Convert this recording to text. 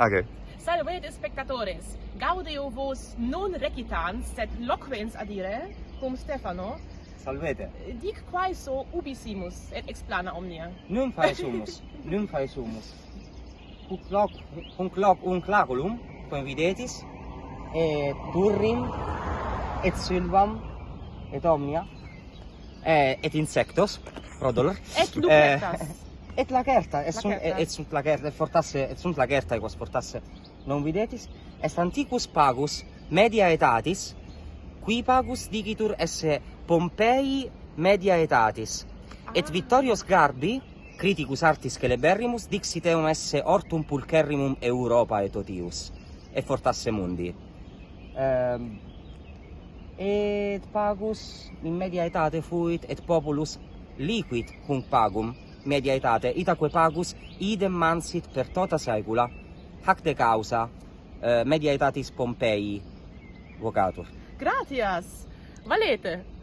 Age. Salvete spectatores. Gaudeo vos non recitans, sed loquens adire, cum Stefano. Salvete. Dic quae so ubissimus et explana omnia. Num faesumus. num faesumus. Cum loc, cum loc un claculum, quem videtis, et turrim et silvam et omnia eh, et insectos prodolor et lucretas eh, et lacerta et sunt et sunt lacerta et fortasse et sunt lacerta quas fortasse. Non videtis? Est antiquus pagus media etatis. Qui pagus digitur esse Pompei media etatis. Ah. et Vittorios Garbi criticus artis celeberrimus dixit eum esse hortum pulcherrimum Europa et otius et fortasse mundi. Um, et pagus in media etate fuit et populus liquid cum pagum media etate itaque pagus idem mansit per tota saecula. Hac de causa eh, media etatis Pompei vocatur. Gratias. Valete.